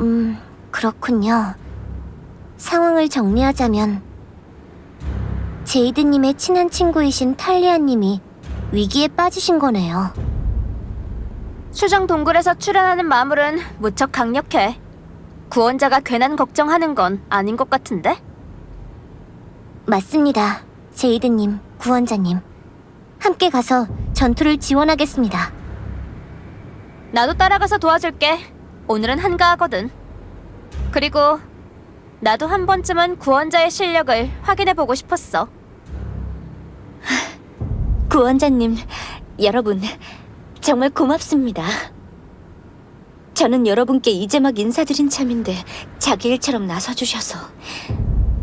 음, 그렇군요. 상황을 정리하자면 제이드님의 친한 친구이신 탈리아님이 위기에 빠지신 거네요. 수정 동굴에서 출연하는 마물은 무척 강력해. 구원자가 괜한 걱정하는 건 아닌 것 같은데? 맞습니다. 제이드님, 구원자님. 함께 가서 전투를 지원하겠습니다. 나도 따라가서 도와줄게. 오늘은 한가하거든. 그리고 나도 한 번쯤은 구원자의 실력을 확인해보고 싶었어. 구원자님, 여러분, 정말 고맙습니다. 저는 여러분께 이제 막 인사드린 참인데 자기 일처럼 나서주셔서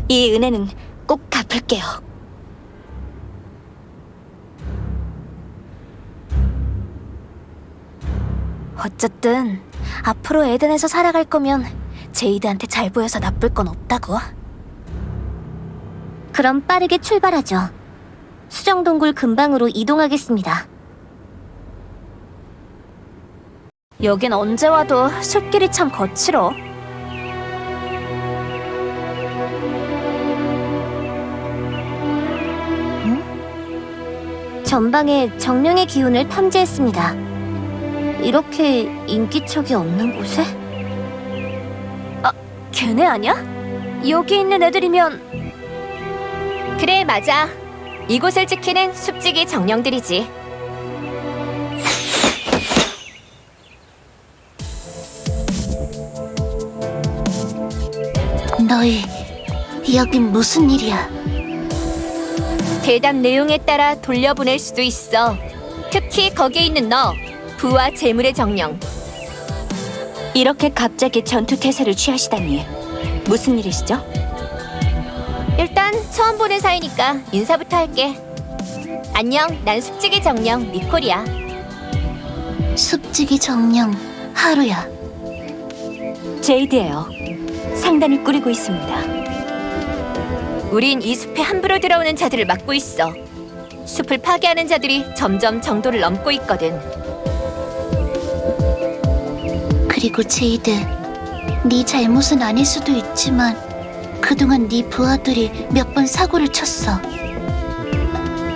이 은혜는 꼭 갚을게요. 어쨌든 앞으로 에덴에서 살아갈 거면 제이드한테 잘 보여서 나쁠 건 없다고. 그럼 빠르게 출발하죠. 수정동굴 근방으로 이동하겠습니다. 여긴 언제 와도 숲길이 참 거칠어. 전방에 정령의 기운을 탐지했습니다. 이렇게 인기척이 없는 곳에? 걔네 아니야? 여기 있는 애들이면 그래, 맞아. 이곳을 지키는 숲지기 정령들이지. 너희, 여긴 무슨 일이야? 대답 내용에 따라 돌려보낼 수도 있어. 특히 거기에 있는 너, 부와 재물의 정령. 이렇게 갑자기 전투 태세를 취하시다니 무슨 일이시죠? 일단 처음 보는 사이니까 인사부터 할게. 안녕, 난 숲지기 정령 니콜이야. 숲지기 정령, 하루야. 제이드예요. 상단을 꾸리고 있습니다. 우린 이 숲에 함부로 들어오는 자들을 막고 있어. 숲을 파괴하는 자들이 점점 정도를 넘고 있거든. 그리고 제이드, 네 잘못은 아닐 수도 있지만 그동안 네 부하들이 몇 번 사고를 쳤어.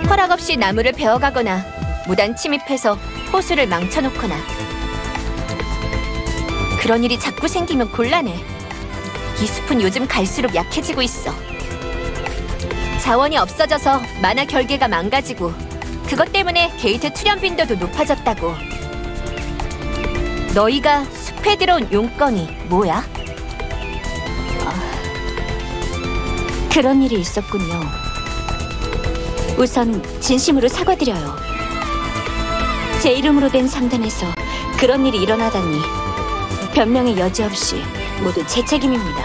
허락 없이 나무를 베어가거나 무단 침입해서 호수를 망쳐놓거나 그런 일이 자꾸 생기면 곤란해. 이 숲은 요즘 갈수록 약해지고 있어. 자원이 없어져서 마나 결계가 망가지고 그것 때문에 게이트 출현 빈도도 높아졌다고. 너희가 숲에 들어온 용건이 뭐야? 그런 일이 있었군요. 우선 진심으로 사과드려요. 제 이름으로 된 상단에서 그런 일이 일어나다니 변명의 여지 없이 모두 제 책임입니다.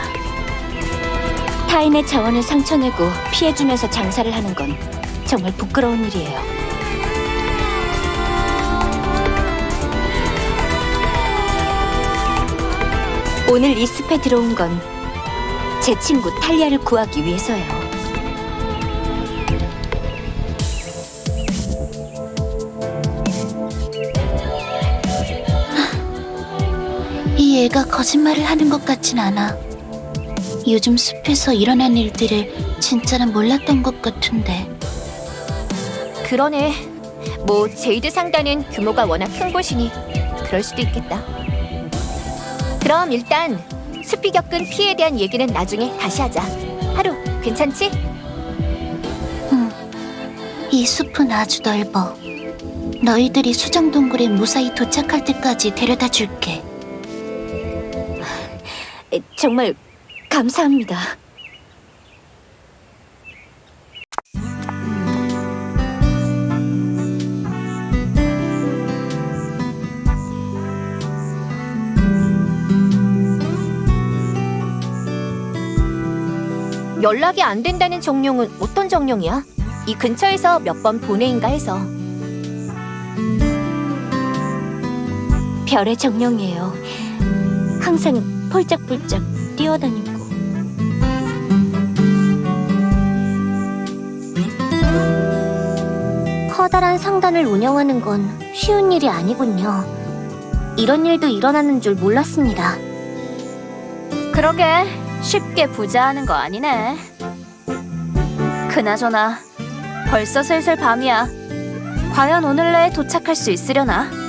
타인의 자원을 상처내고 피해주면서 장사를 하는 건 정말 부끄러운 일이에요. 오늘 이 숲에 들어온 건 제 친구 탈리아를 구하기 위해서예요. 이 애가 거짓말을 하는 것 같진 않아. 요즘 숲에서 일어난 일들을 진짜는 몰랐던 것 같은데. 그러네. 뭐 제이드 상단은 규모가 워낙 큰 곳이니 그럴 수도 있겠다. 그럼 일단 숲이 겪은 피해에 대한 얘기는 나중에 다시 하자. 하루 괜찮지? 이 숲은 아주 넓어. 너희들이 수정동굴에 무사히 도착할 때까지 데려다 줄게. 정말 감사합니다. 연락이 안 된다는 정령은 어떤 정령이야? 이 근처에서 몇 번 보내인가 해서. 별의 정령이에요. 항상 펄짝펄짝 뛰어다니고. 커다란 상단을 운영하는 건 쉬운 일이 아니군요. 이런 일도 일어나는 줄 몰랐습니다. 그러게 쉽게 부자하는 거 아니네. 그나저나 벌써 슬슬 밤이야. 과연 오늘 내에 도착할 수 있으려나?